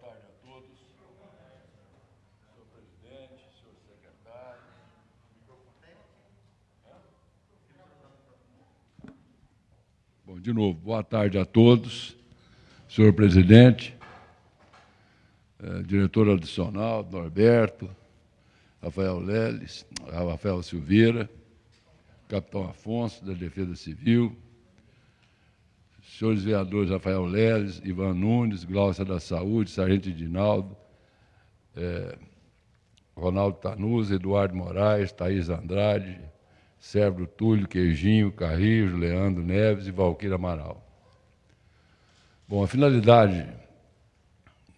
boa tarde a todos. Senhor presidente, senhor secretário. Bom, de novo, boa tarde a todos. Senhor presidente, é, diretor adicional, Norberto, Rafael Leles, Rafael Silveira, capitão Afonso, da Defesa Civil, senhores vereadores Rafael Leles, Ivan Nunes, Glaucia da Saúde, Sargento Edinaldo, eh, Ronaldo Tanuz, Eduardo Moraes, Thaís Andrade, Sérgio Túlio, Queijinho, Carrijo, Leandro Neves e Valquíria Amaral. Bom, a finalidade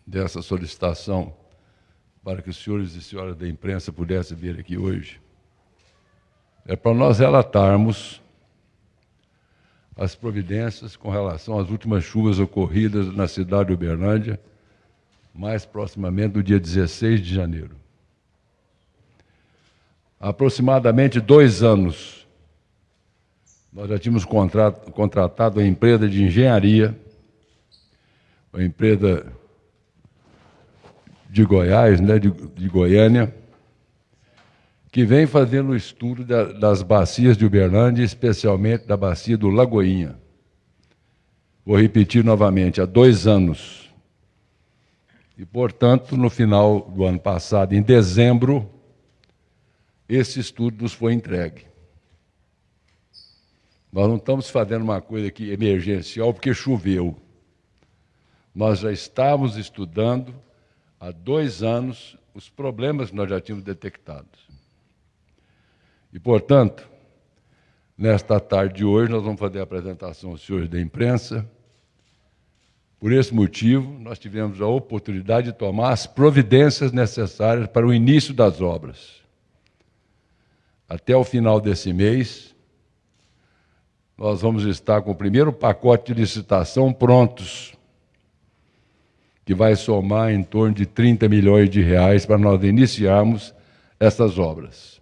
dessa solicitação para que os senhores e senhoras da imprensa pudessem vir aqui hoje é para nós relatarmos as providências com relação às últimas chuvas ocorridas na cidade de Uberlândia, mais proximamente do dia 16 de janeiro. Há aproximadamente dois anos, nós já tínhamos contratado a empresa de engenharia, uma empresa de Goiás, né, de, de Goiânia, que vem fazendo o estudo da, das bacias de Uberlândia, especialmente da bacia do Lagoinha. Vou repetir novamente, há dois anos. E, portanto, no final do ano passado, em dezembro, esse estudo nos foi entregue. Nós não estamos fazendo uma coisa aqui emergencial porque choveu. Nós já estávamos estudando há dois anos os problemas que nós já tínhamos detectados. E, portanto, nesta tarde de hoje, nós vamos fazer a apresentação aos senhores da imprensa. Por esse motivo, nós tivemos a oportunidade de tomar as providências necessárias para o início das obras até o final desse mês, nós vamos estar com o primeiro pacote de licitação prontos, que vai somar em torno de 30 milhões de reais para nós iniciarmos essas obras.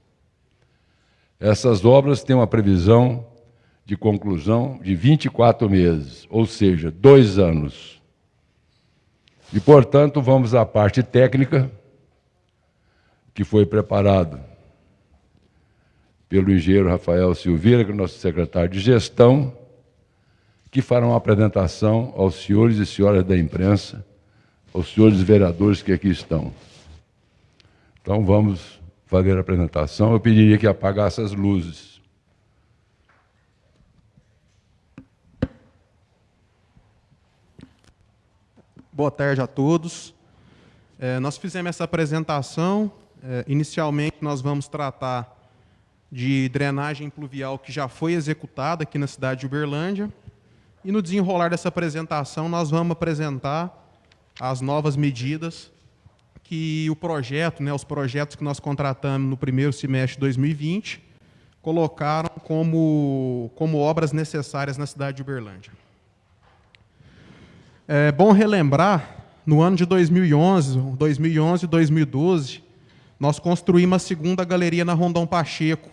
Essas obras têm uma previsão de conclusão de 24 meses, ou seja, dois anos. E, portanto, vamos à parte técnica, que foi preparado pelo engenheiro Rafael Silveira, que é o nosso secretário de gestão, que fará uma apresentação aos senhores e senhoras da imprensa, aos senhores vereadores que aqui estão. Então vamos fazer a apresentação. Eu pediria que apagasse as luzes. Boa tarde a todos. É, nós fizemos essa apresentação. É, inicialmente, nós vamos tratar de drenagem pluvial que já foi executada aqui na cidade de Uberlândia. E no desenrolar dessa apresentação, nós vamos apresentar as novas medidas que o projeto, né, os projetos que nós contratamos no primeiro semestre de 2020, colocaram como, como obras necessárias na cidade de Uberlândia. É bom relembrar, no ano de 2011, 2011 e 2012, nós construímos a segunda galeria na Rondon Pacheco,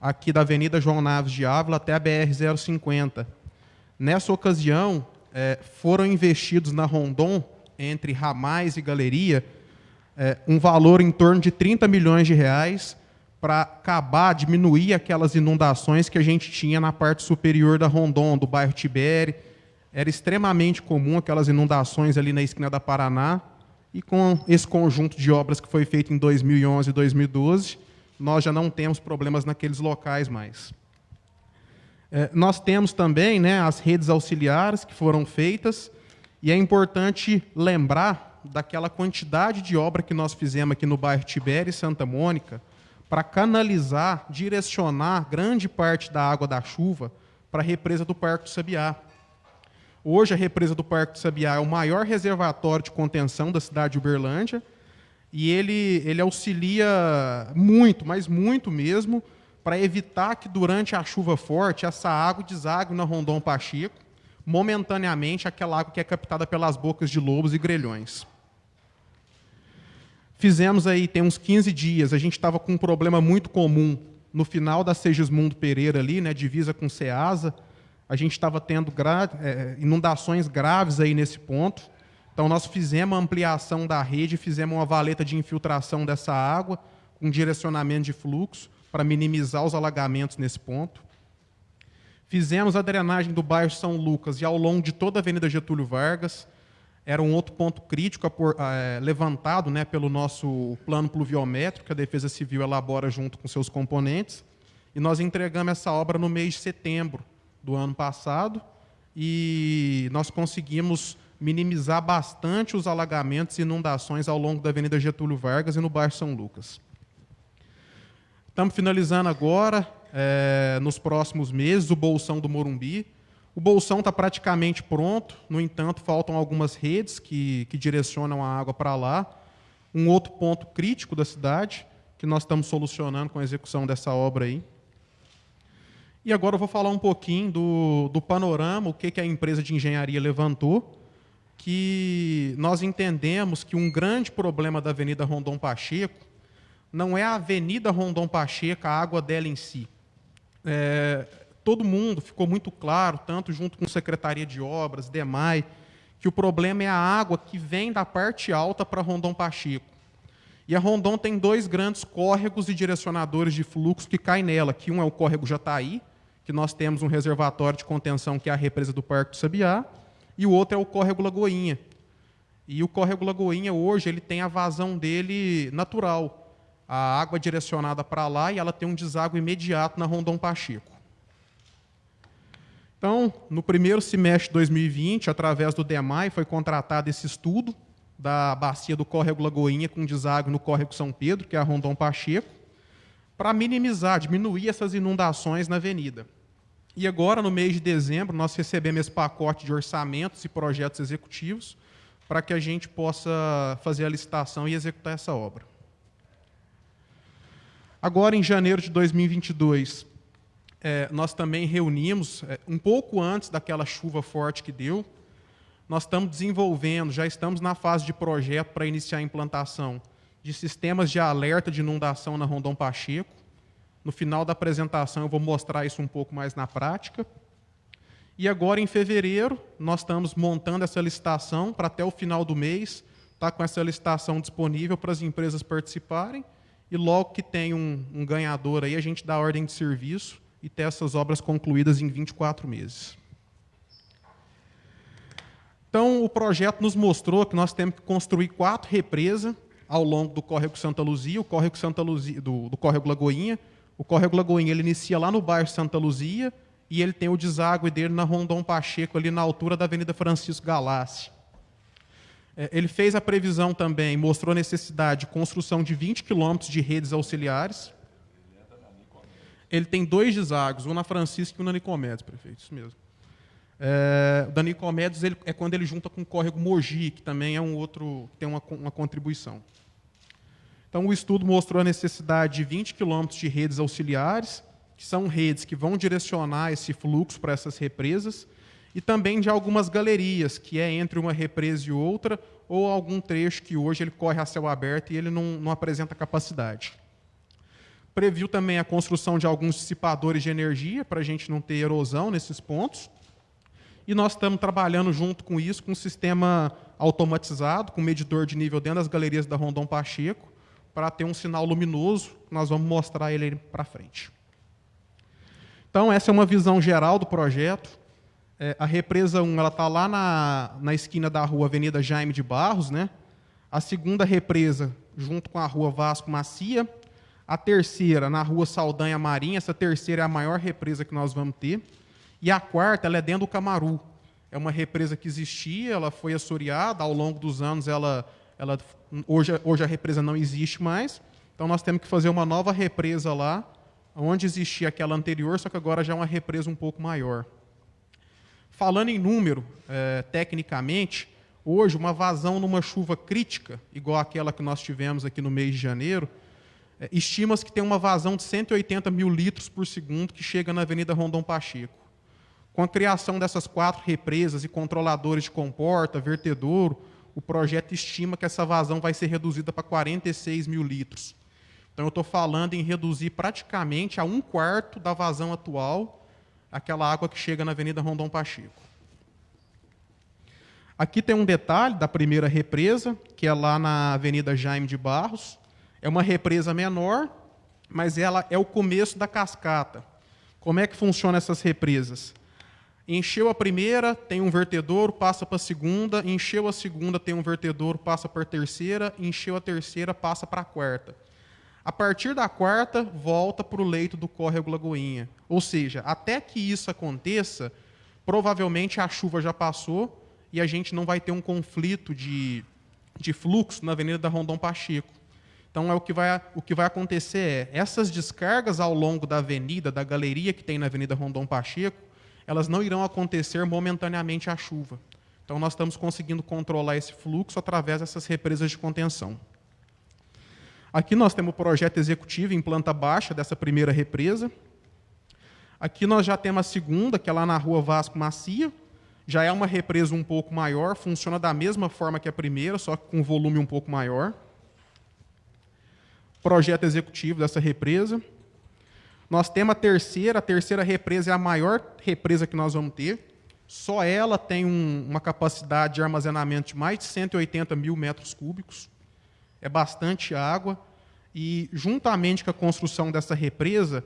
aqui da Avenida João Naves de Ávila até a BR-050. Nessa ocasião, é, foram investidos na Rondon, entre ramais e galeria, é, um valor em torno de 30 milhões de reais para acabar, diminuir aquelas inundações que a gente tinha na parte superior da Rondon, do bairro Tibere. Era extremamente comum aquelas inundações ali na esquina da Paraná. E com esse conjunto de obras que foi feito em 2011 e 2012, nós já não temos problemas naqueles locais mais. É, nós temos também né, as redes auxiliares que foram feitas, e é importante lembrar daquela quantidade de obra que nós fizemos aqui no bairro Tibério e Santa Mônica, para canalizar, direcionar grande parte da água da chuva para a represa do Parque do Sabiá. Hoje, a represa do Parque do Sabiá é o maior reservatório de contenção da cidade de Uberlândia, e ele, ele auxilia muito, mas muito mesmo, para evitar que durante a chuva forte essa água desague na Rondon Pacheco, momentaneamente aquela água que é captada pelas bocas de lobos e grelhões. Fizemos aí, tem uns 15 dias, a gente estava com um problema muito comum no final da Segismundo Pereira ali, né, divisa com Ceasa, a gente estava tendo gra é, inundações graves aí nesse ponto, então, nós fizemos a ampliação da rede, fizemos uma valeta de infiltração dessa água, com direcionamento de fluxo, para minimizar os alagamentos nesse ponto. Fizemos a drenagem do bairro São Lucas e ao longo de toda a Avenida Getúlio Vargas. Era um outro ponto crítico é, levantado né, pelo nosso plano pluviométrico, que a Defesa Civil elabora junto com seus componentes. E nós entregamos essa obra no mês de setembro do ano passado e nós conseguimos minimizar bastante os alagamentos e inundações ao longo da Avenida Getúlio Vargas e no bairro São Lucas. Estamos finalizando agora, é, nos próximos meses, o Bolsão do Morumbi. O Bolsão está praticamente pronto, no entanto, faltam algumas redes que, que direcionam a água para lá. Um outro ponto crítico da cidade, que nós estamos solucionando com a execução dessa obra aí. E agora eu vou falar um pouquinho do, do panorama, o que, que a empresa de engenharia levantou, que nós entendemos que um grande problema da Avenida Rondon Pacheco não é a Avenida Rondon Pacheco, a água dela em si. É, todo mundo ficou muito claro, tanto junto com Secretaria de Obras, DEMAI, que o problema é a água que vem da parte alta para Rondon Pacheco. E a Rondon tem dois grandes córregos e direcionadores de fluxo que caem nela, que um é o córrego Jataí, que nós temos um reservatório de contenção que é a represa do Parque do Sabiá, e o outro é o córrego Lagoinha. E o córrego Lagoinha hoje ele tem a vazão dele natural a água é direcionada para lá e ela tem um deságua imediato na Rondon Pacheco. Então, no primeiro semestre de 2020, através do DEMAI, foi contratado esse estudo da bacia do córrego Lagoinha com deságua no córrego São Pedro, que é a Rondon Pacheco, para minimizar, diminuir essas inundações na avenida. E agora, no mês de dezembro, nós recebemos esse pacote de orçamentos e projetos executivos para que a gente possa fazer a licitação e executar essa obra. Agora, em janeiro de 2022, é, nós também reunimos, é, um pouco antes daquela chuva forte que deu, nós estamos desenvolvendo, já estamos na fase de projeto para iniciar a implantação de sistemas de alerta de inundação na Rondon Pacheco. No final da apresentação eu vou mostrar isso um pouco mais na prática. E agora, em fevereiro, nós estamos montando essa licitação para até o final do mês tá com essa licitação disponível para as empresas participarem e logo que tem um, um ganhador aí, a gente dá ordem de serviço e ter essas obras concluídas em 24 meses. Então, o projeto nos mostrou que nós temos que construir quatro represas ao longo do córrego Santa Luzia, o córrego Santa Luzia, do, do córrego Lagoinha. O córrego Lagoinha ele inicia lá no bairro Santa Luzia e ele tem o deságue dele na Rondon Pacheco, ali na altura da Avenida Francisco Galassi. É, ele fez a previsão também, mostrou a necessidade de construção de 20 quilômetros de redes auxiliares. Ele tem dois deságos, um na Francisca e um na Nicomedes, prefeito, isso mesmo. É, o da Nicomedes ele, é quando ele junta com o córrego Mogi, que também é um outro, tem uma, uma contribuição. Então, o estudo mostrou a necessidade de 20 quilômetros de redes auxiliares, que são redes que vão direcionar esse fluxo para essas represas, e também de algumas galerias, que é entre uma represa e outra, ou algum trecho que hoje ele corre a céu aberto e ele não, não apresenta capacidade. Previu também a construção de alguns dissipadores de energia, para a gente não ter erosão nesses pontos. E nós estamos trabalhando junto com isso, com um sistema automatizado, com medidor de nível dentro das galerias da Rondon Pacheco, para ter um sinal luminoso, nós vamos mostrar ele para frente. Então, essa é uma visão geral do projeto. É, a represa 1 está lá na, na esquina da rua Avenida Jaime de Barros. Né? A segunda represa, junto com a rua Vasco Macia. A terceira, na rua Saldanha Marinha. Essa terceira é a maior represa que nós vamos ter. E a quarta, ela é dentro do Camaru. É uma represa que existia, ela foi assoreada. Ao longo dos anos, ela, ela, hoje, hoje a represa não existe mais. Então, nós temos que fazer uma nova represa lá, onde existia aquela anterior, só que agora já é uma represa um pouco maior. Falando em número, é, tecnicamente, hoje uma vazão numa chuva crítica, igual aquela que nós tivemos aqui no mês de janeiro, estima-se que tem uma vazão de 180 mil litros por segundo que chega na Avenida Rondon Pacheco. Com a criação dessas quatro represas e controladores de comporta, vertedouro, o projeto estima que essa vazão vai ser reduzida para 46 mil litros. Então, eu estou falando em reduzir praticamente a um quarto da vazão atual aquela água que chega na Avenida Rondon Pacheco. Aqui tem um detalhe da primeira represa, que é lá na Avenida Jaime de Barros. É uma represa menor, mas ela é o começo da cascata. Como é que funciona essas represas? Encheu a primeira, tem um vertedouro, passa para a segunda, encheu a segunda, tem um vertedouro, passa para a terceira, encheu a terceira, passa para a quarta. A partir da quarta, volta para o leito do córrego Lagoinha. Ou seja, até que isso aconteça, provavelmente a chuva já passou e a gente não vai ter um conflito de, de fluxo na Avenida da Rondon Pacheco. Então, é o, que vai, o que vai acontecer é, essas descargas ao longo da avenida, da galeria que tem na Avenida Rondon Pacheco, elas não irão acontecer momentaneamente à chuva. Então, nós estamos conseguindo controlar esse fluxo através dessas represas de contenção. Aqui nós temos o projeto executivo em planta baixa dessa primeira represa. Aqui nós já temos a segunda, que é lá na rua Vasco Macia. Já é uma represa um pouco maior, funciona da mesma forma que a primeira, só que com volume um pouco maior. Projeto executivo dessa represa. Nós temos a terceira, a terceira represa é a maior represa que nós vamos ter. Só ela tem um, uma capacidade de armazenamento de mais de 180 mil metros cúbicos é bastante água, e juntamente com a construção dessa represa,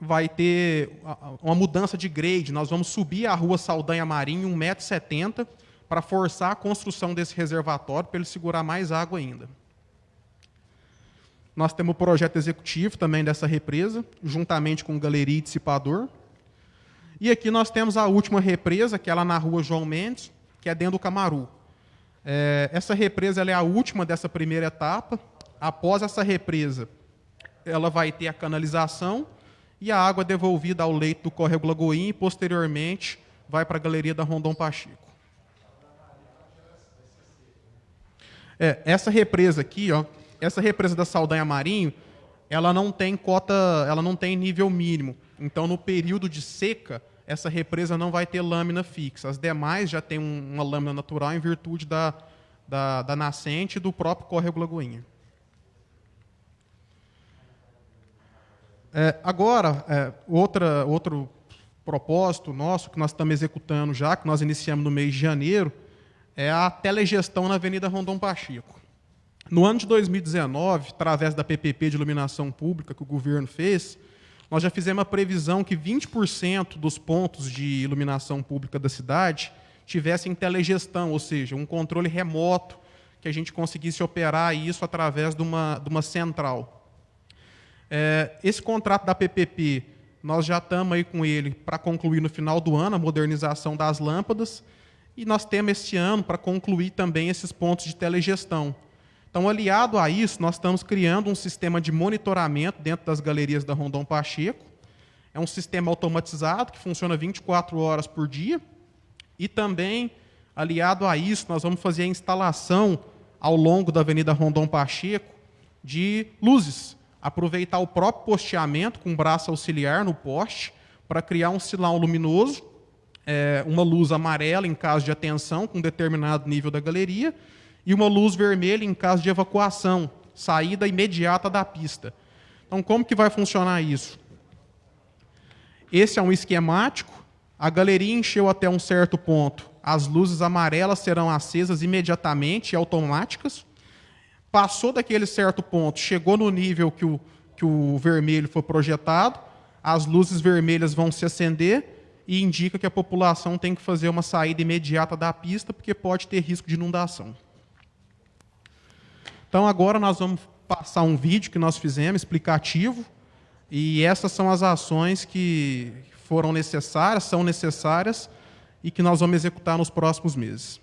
vai ter uma mudança de grade. Nós vamos subir a rua Saldanha Marinho 1,70m para forçar a construção desse reservatório para ele segurar mais água ainda. Nós temos o projeto executivo também dessa represa, juntamente com galeria e dissipador. E aqui nós temos a última represa, que é lá na rua João Mendes, que é dentro do Camaru. É, essa represa é a última dessa primeira etapa. Após essa represa, ela vai ter a canalização e a água devolvida ao leito do córrego Lagoinha e, posteriormente, vai para a galeria da Rondon Pacheco. É, essa represa aqui, ó, essa represa da Saldanha Marinho, ela não tem cota, ela não tem nível mínimo. Então, no período de seca, essa represa não vai ter lâmina fixa. As demais já têm uma lâmina natural em virtude da, da, da nascente do próprio córrego Lagoinha. É, agora, é, outra, outro propósito nosso que nós estamos executando já, que nós iniciamos no mês de janeiro, é a telegestão na Avenida Rondon Pacheco. No ano de 2019, através da PPP de iluminação pública que o governo fez, nós já fizemos uma previsão que 20% dos pontos de iluminação pública da cidade tivessem telegestão, ou seja, um controle remoto, que a gente conseguisse operar isso através de uma, de uma central. É, esse contrato da PPP, nós já estamos aí com ele para concluir no final do ano a modernização das lâmpadas, e nós temos este ano para concluir também esses pontos de telegestão. Então, aliado a isso, nós estamos criando um sistema de monitoramento dentro das galerias da Rondon Pacheco. É um sistema automatizado que funciona 24 horas por dia. E também, aliado a isso, nós vamos fazer a instalação ao longo da Avenida Rondon Pacheco de luzes. Aproveitar o próprio posteamento com braço auxiliar no poste para criar um sinal luminoso, é, uma luz amarela em caso de atenção com determinado nível da galeria e uma luz vermelha em caso de evacuação, saída imediata da pista. Então, como que vai funcionar isso? Esse é um esquemático. A galeria encheu até um certo ponto. As luzes amarelas serão acesas imediatamente, automáticas. Passou daquele certo ponto, chegou no nível que o, que o vermelho foi projetado, as luzes vermelhas vão se acender e indica que a população tem que fazer uma saída imediata da pista, porque pode ter risco de inundação. Então agora nós vamos passar um vídeo que nós fizemos explicativo e essas são as ações que foram necessárias, são necessárias e que nós vamos executar nos próximos meses.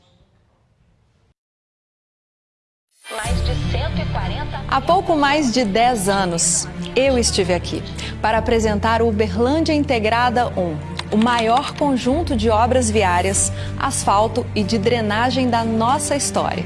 Há pouco mais de 10 anos, eu estive aqui para apresentar o Uberlândia Integrada 1, o maior conjunto de obras viárias, asfalto e de drenagem da nossa história.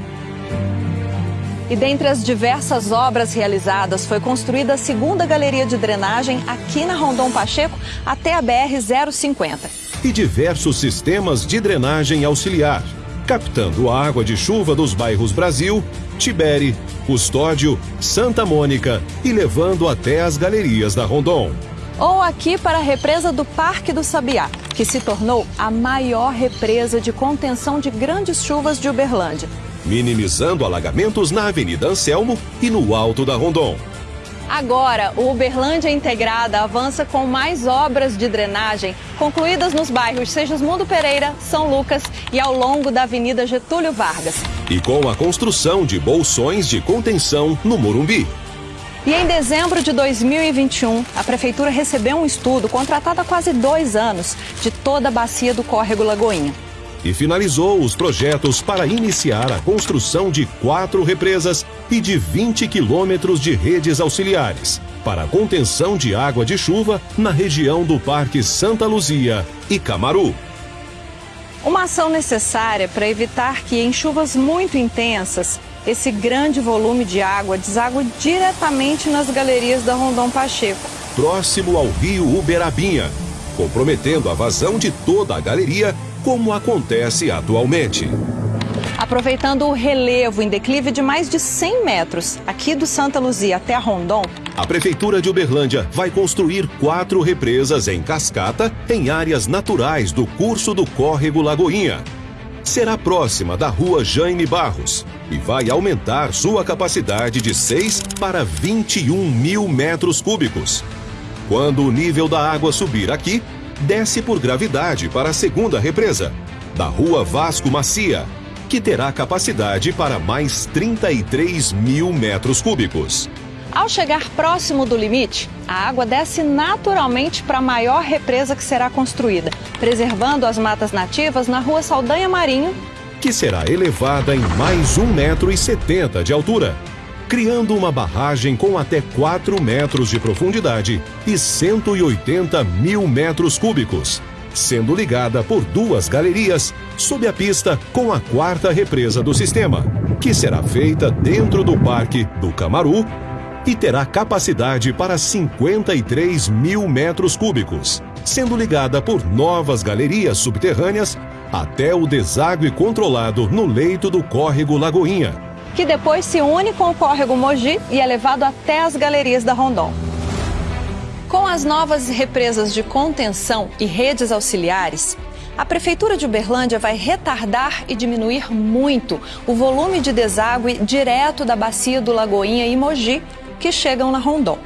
E dentre as diversas obras realizadas, foi construída a segunda galeria de drenagem aqui na Rondon Pacheco até a BR-050. E diversos sistemas de drenagem auxiliar, captando a água de chuva dos bairros Brasil, Tibere, Custódio, Santa Mônica e levando até as galerias da Rondon. Ou aqui para a represa do Parque do Sabiá, que se tornou a maior represa de contenção de grandes chuvas de Uberlândia minimizando alagamentos na Avenida Anselmo e no Alto da Rondon. Agora, o Uberlândia Integrada avança com mais obras de drenagem concluídas nos bairros Segismundo Pereira, São Lucas e ao longo da Avenida Getúlio Vargas. E com a construção de bolsões de contenção no Morumbi. E em dezembro de 2021, a Prefeitura recebeu um estudo contratado há quase dois anos de toda a bacia do Córrego Lagoinha e finalizou os projetos para iniciar a construção de quatro represas e de 20 quilômetros de redes auxiliares para a contenção de água de chuva na região do Parque Santa Luzia e Camaru. Uma ação necessária para evitar que, em chuvas muito intensas, esse grande volume de água deságua diretamente nas galerias da Rondon Pacheco. Próximo ao rio Uberabinha, comprometendo a vazão de toda a galeria como acontece atualmente. Aproveitando o relevo em declive de mais de 100 metros, aqui do Santa Luzia até a Rondon, a Prefeitura de Uberlândia vai construir quatro represas em cascata em áreas naturais do curso do Córrego Lagoinha. Será próxima da rua Jaime Barros e vai aumentar sua capacidade de 6 para 21 mil metros cúbicos. Quando o nível da água subir aqui, desce por gravidade para a segunda represa, da Rua Vasco Macia, que terá capacidade para mais 33 mil metros cúbicos. Ao chegar próximo do limite, a água desce naturalmente para a maior represa que será construída, preservando as matas nativas na Rua Saldanha Marinho, que será elevada em mais 1,70 metro de altura criando uma barragem com até 4 metros de profundidade e 180 mil metros cúbicos, sendo ligada por duas galerias sob a pista com a quarta represa do sistema, que será feita dentro do Parque do Camaru e terá capacidade para 53 mil metros cúbicos, sendo ligada por novas galerias subterrâneas até o deságue controlado no leito do córrego Lagoinha que depois se une com o córrego Mogi e é levado até as galerias da Rondon. Com as novas represas de contenção e redes auxiliares, a Prefeitura de Uberlândia vai retardar e diminuir muito o volume de deságue direto da bacia do Lagoinha e Mogi que chegam na Rondon,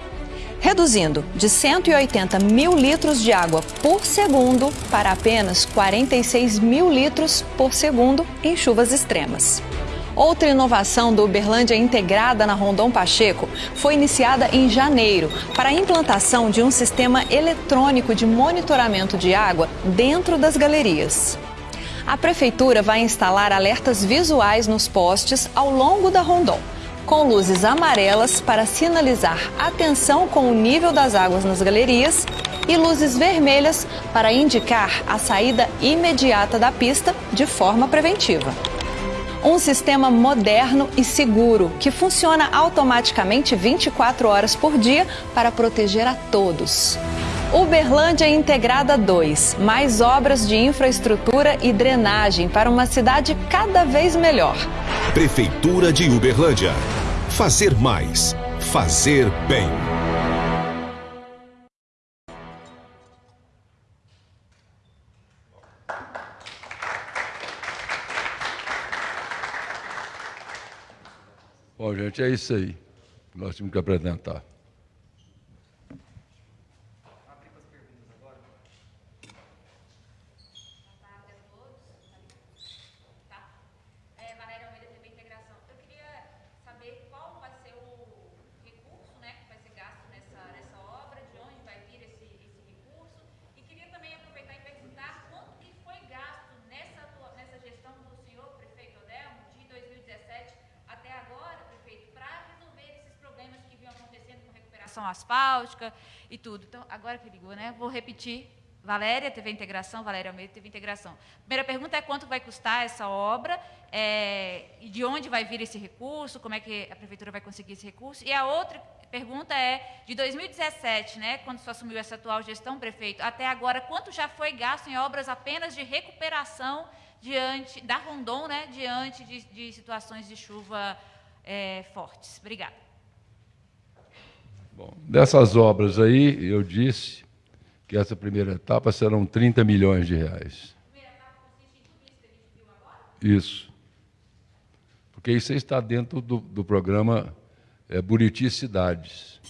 reduzindo de 180 mil litros de água por segundo para apenas 46 mil litros por segundo em chuvas extremas. Outra inovação do Uberlândia integrada na Rondon Pacheco foi iniciada em janeiro para a implantação de um sistema eletrônico de monitoramento de água dentro das galerias. A prefeitura vai instalar alertas visuais nos postes ao longo da Rondon, com luzes amarelas para sinalizar atenção com o nível das águas nas galerias e luzes vermelhas para indicar a saída imediata da pista de forma preventiva. Um sistema moderno e seguro que funciona automaticamente 24 horas por dia para proteger a todos. Uberlândia Integrada 2. Mais obras de infraestrutura e drenagem para uma cidade cada vez melhor. Prefeitura de Uberlândia. Fazer mais. Fazer bem. Gente, é isso aí que nós tínhamos que apresentar. asfáltica e tudo. Então, agora que ligou, né? Vou repetir. Valéria a integração, Valéria Almeida teve a integração. Primeira pergunta é quanto vai custar essa obra é, e de onde vai vir esse recurso, como é que a prefeitura vai conseguir esse recurso. E a outra pergunta é, de 2017, né, quando se assumiu essa atual gestão, prefeito, até agora, quanto já foi gasto em obras apenas de recuperação diante da Rondon, né, diante de, de situações de chuva é, fortes? Obrigada. Bom, dessas obras aí, eu disse que essa primeira etapa serão 30 milhões de reais. Isso. Porque isso está dentro do, do programa é, Buriti Cidades.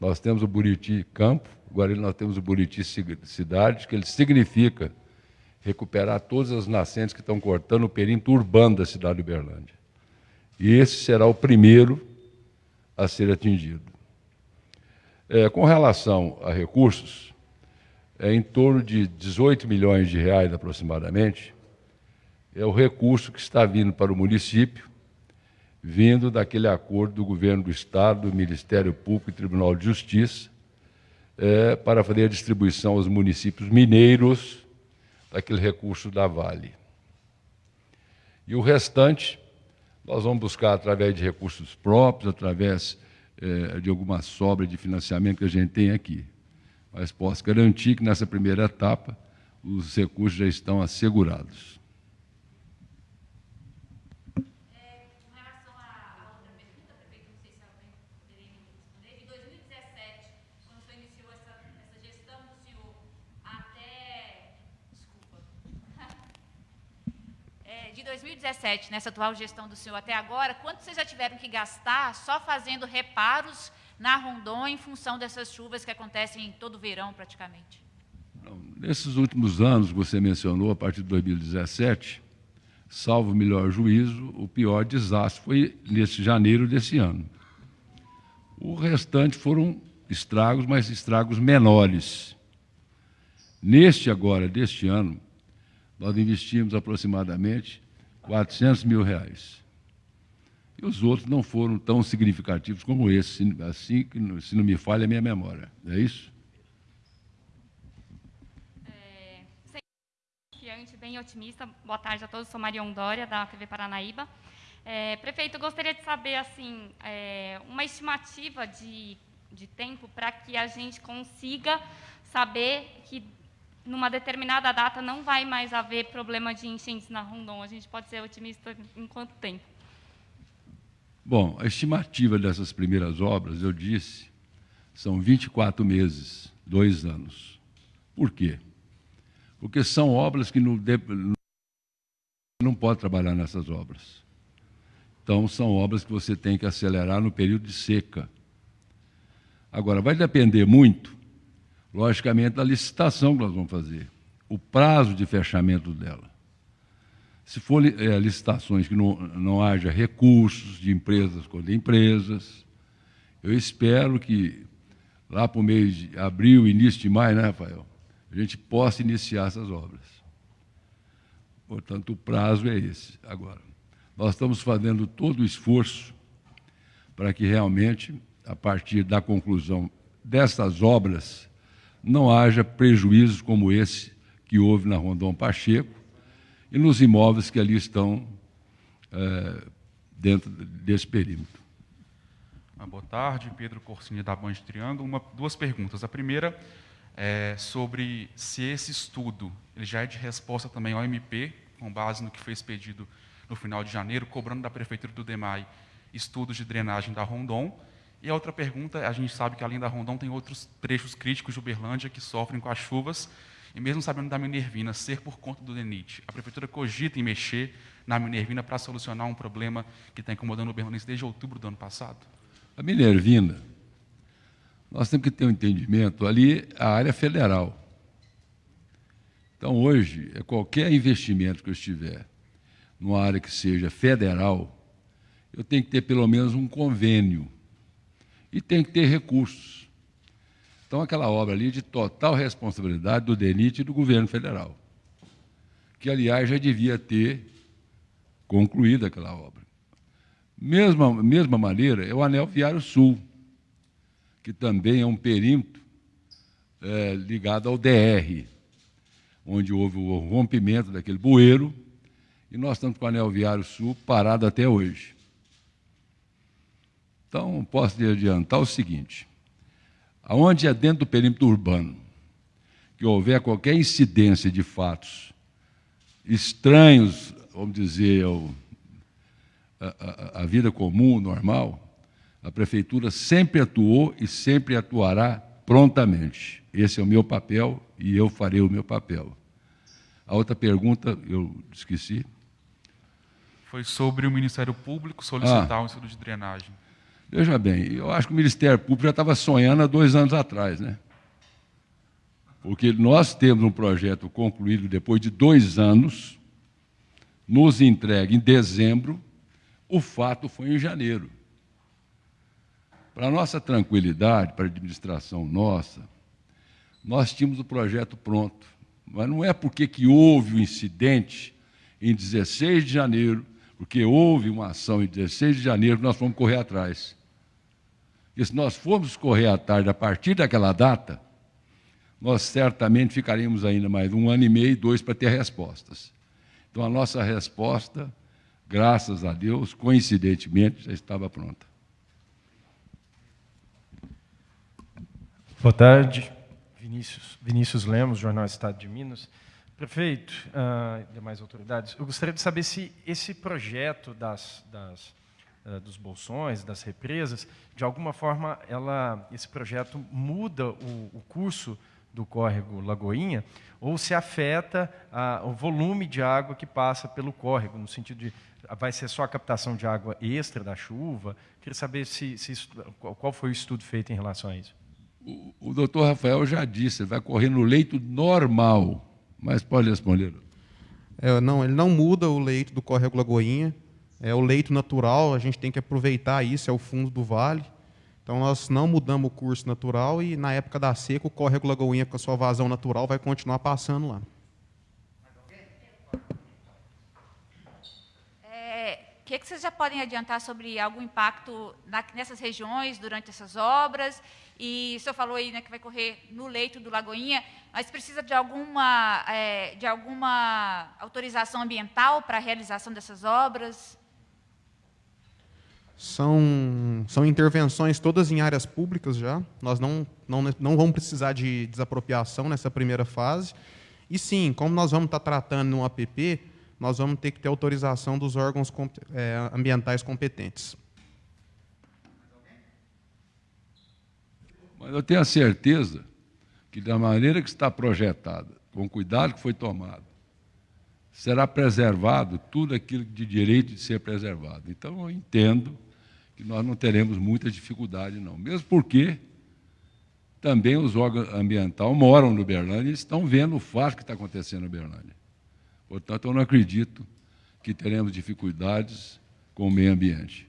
Nós temos o Buriti Campo, agora nós temos o Buriti Cidade, que ele significa recuperar todas as nascentes que estão cortando o perímetro urbano da cidade de Uberlândia. E esse será o primeiro a ser atingido. É, com relação a recursos, é em torno de 18 milhões de reais aproximadamente, é o recurso que está vindo para o município, vindo daquele acordo do governo do Estado, do Ministério Público e Tribunal de Justiça, é, para fazer a distribuição aos municípios mineiros daquele recurso da Vale. E o restante, nós vamos buscar através de recursos próprios, através é, de alguma sobra de financiamento que a gente tem aqui. Mas posso garantir que nessa primeira etapa os recursos já estão assegurados. de 2017, nessa atual gestão do senhor até agora, quanto vocês já tiveram que gastar só fazendo reparos na Rondon em função dessas chuvas que acontecem em todo verão, praticamente? Não, nesses últimos anos, você mencionou, a partir de 2017, salvo o melhor juízo, o pior desastre foi nesse janeiro desse ano. O restante foram estragos, mas estragos menores. Neste agora, deste ano, nós investimos aproximadamente 400 mil reais. E os outros não foram tão significativos como esse, assim que, se não me falha a minha memória. É isso? É, confiante, bem otimista. Boa tarde a todos. Sou Maria Ondória, da TV Paranaíba. É, prefeito, gostaria de saber assim, é, uma estimativa de, de tempo para que a gente consiga saber que numa determinada data não vai mais haver problema de enchentes na Rondon. A gente pode ser otimista em quanto tempo? Bom, a estimativa dessas primeiras obras, eu disse, são 24 meses, dois anos. Por quê? Porque são obras que não, não pode trabalhar nessas obras. Então, são obras que você tem que acelerar no período de seca. Agora, vai depender muito logicamente, da licitação que nós vamos fazer, o prazo de fechamento dela. Se for é, licitações que não, não haja recursos de empresas contra empresas, eu espero que lá para o mês de abril, início de maio, né, Rafael, a gente possa iniciar essas obras. Portanto, o prazo é esse. Agora, nós estamos fazendo todo o esforço para que realmente, a partir da conclusão dessas obras, não haja prejuízos como esse que houve na Rondon Pacheco e nos imóveis que ali estão é, dentro desse perímetro. Ah, boa tarde, Pedro Corsini da Band Triângulo. Uma, duas perguntas. A primeira é sobre se esse estudo ele já é de resposta também ao MP, com base no que foi expedido no final de janeiro, cobrando da Prefeitura do DEMAI estudos de drenagem da Rondon, e a outra pergunta, a gente sabe que além da Rondon tem outros trechos críticos de Uberlândia que sofrem com as chuvas, e mesmo sabendo da Minervina ser por conta do DENIT, a Prefeitura cogita em mexer na Minervina para solucionar um problema que está incomodando o Uberlândia desde outubro do ano passado? A Minervina, nós temos que ter um entendimento, ali a área federal. Então, hoje, é qualquer investimento que eu estiver numa área que seja federal, eu tenho que ter pelo menos um convênio e tem que ter recursos. Então, aquela obra ali de total responsabilidade do DENIT e do governo federal, que, aliás, já devia ter concluído aquela obra. Mesma, mesma maneira é o Anel Viário Sul, que também é um perímetro é, ligado ao DR, onde houve o rompimento daquele bueiro, e nós estamos com o Anel Viário Sul parado até hoje. Então, posso lhe adiantar o seguinte: aonde é dentro do perímetro urbano que houver qualquer incidência de fatos estranhos, vamos dizer, ao, a, a, a vida comum, normal, a prefeitura sempre atuou e sempre atuará prontamente. Esse é o meu papel e eu farei o meu papel. A outra pergunta eu esqueci. Foi sobre o Ministério Público solicitar ah, um estudo de drenagem. Veja bem, eu acho que o Ministério Público já estava sonhando há dois anos atrás, né? Porque nós temos um projeto concluído depois de dois anos, nos entregue em dezembro, o fato foi em janeiro. Para nossa tranquilidade, para a administração nossa, nós tínhamos o projeto pronto. Mas não é porque que houve o um incidente em 16 de janeiro, porque houve uma ação em 16 de janeiro que nós fomos correr atrás. E se nós formos correr atrás a partir daquela data, nós certamente ficaríamos ainda mais um ano e meio, dois, para ter respostas. Então, a nossa resposta, graças a Deus, coincidentemente, já estava pronta. Boa tarde. Vinícius, Vinícius Lemos, Jornal Estado de Minas. Prefeito uh, e demais autoridades, eu gostaria de saber se esse projeto das, das, dos bolsões, das represas, de alguma forma, ela, esse projeto muda o, o curso do córrego Lagoinha, ou se afeta uh, o volume de água que passa pelo córrego, no sentido de vai ser só a captação de água extra da chuva. Queria saber se, se qual foi o estudo feito em relação a isso o, o doutor Rafael já disse, vai correr no leito normal. Mas pode responder. É, não, ele não muda o leito do córrego Lagoinha. É o leito natural, a gente tem que aproveitar isso, é o fundo do vale. Então nós não mudamos o curso natural e na época da seca o córrego Lagoinha com a sua vazão natural vai continuar passando lá. O que, que vocês já podem adiantar sobre algum impacto na, nessas regiões durante essas obras? E o senhor falou aí né, que vai correr no leito do Lagoinha, mas precisa de alguma, é, de alguma autorização ambiental para a realização dessas obras? São, são intervenções todas em áreas públicas já. Nós não, não, não vamos precisar de desapropriação nessa primeira fase. E sim, como nós vamos estar tratando no APP, nós vamos ter que ter autorização dos órgãos é, ambientais competentes. Mas eu tenho a certeza que, da maneira que está projetada, com o cuidado que foi tomado, será preservado tudo aquilo de direito de ser preservado. Então, eu entendo que nós não teremos muita dificuldade, não. Mesmo porque também os órgãos ambientais moram no Berlândia e estão vendo o fato que está acontecendo no Berlândia. Portanto, eu não acredito que teremos dificuldades com o meio ambiente.